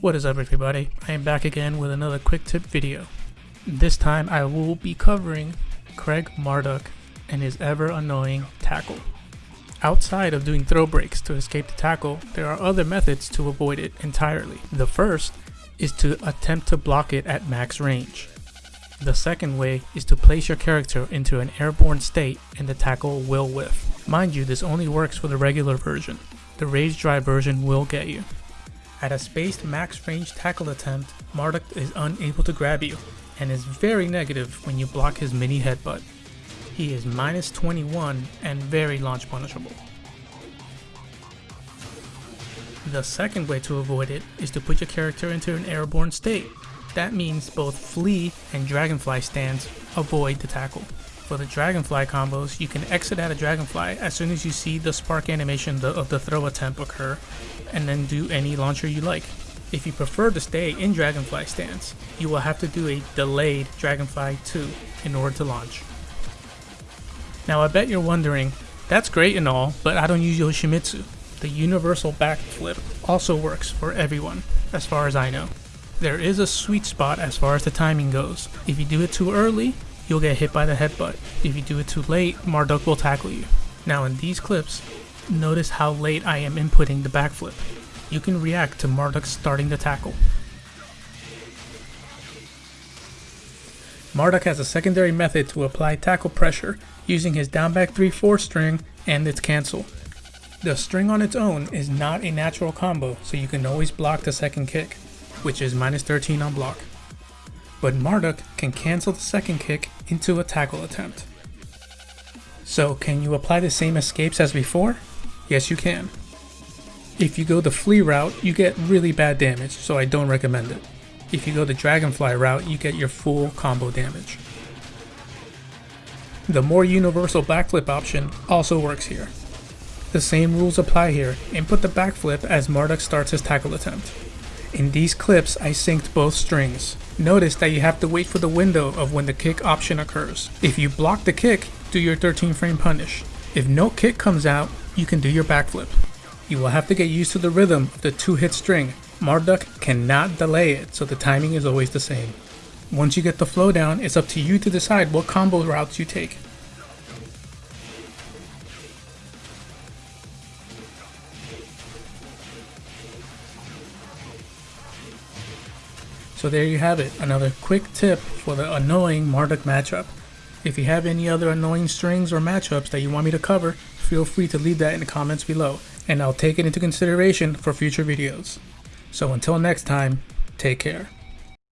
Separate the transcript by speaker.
Speaker 1: What is up everybody? I am back again with another quick tip video. This time I will be covering Craig Marduk and his ever annoying tackle. Outside of doing throw breaks to escape the tackle, there are other methods to avoid it entirely. The first is to attempt to block it at max range. The second way is to place your character into an airborne state and the tackle will whiff. Mind you, this only works for the regular version. The rage drive version will get you. At a spaced max range tackle attempt, Marduk is unable to grab you, and is very negative when you block his mini headbutt. He is minus 21 and very launch punishable. The second way to avoid it is to put your character into an airborne state. That means both Flea and Dragonfly stands avoid the tackle. For the Dragonfly combos, you can exit out of Dragonfly as soon as you see the spark animation of the throw attempt occur and then do any launcher you like. If you prefer to stay in Dragonfly stance, you will have to do a delayed Dragonfly 2 in order to launch. Now I bet you're wondering, that's great and all, but I don't use Yoshimitsu. The universal backflip also works for everyone, as far as I know. There is a sweet spot as far as the timing goes. If you do it too early, you'll get hit by the headbutt. If you do it too late, Marduk will tackle you. Now in these clips, Notice how late I am inputting the backflip. You can react to Marduk starting the tackle. Marduk has a secondary method to apply tackle pressure using his down back 3-4 string and its cancel. The string on its own is not a natural combo, so you can always block the second kick, which is minus 13 on block. But Marduk can cancel the second kick into a tackle attempt. So can you apply the same escapes as before? Yes, you can. If you go the Flea route, you get really bad damage, so I don't recommend it. If you go the Dragonfly route, you get your full combo damage. The more universal backflip option also works here. The same rules apply here, input the backflip as Marduk starts his tackle attempt. In these clips, I synced both strings. Notice that you have to wait for the window of when the kick option occurs. If you block the kick, do your 13 frame punish. If no kick comes out, you can do your backflip. You will have to get used to the rhythm of the two hit string. Marduk cannot delay it, so the timing is always the same. Once you get the flow down, it's up to you to decide what combo routes you take. So there you have it, another quick tip for the annoying Marduk matchup. If you have any other annoying strings or matchups that you want me to cover, feel free to leave that in the comments below, and I'll take it into consideration for future videos. So until next time, take care.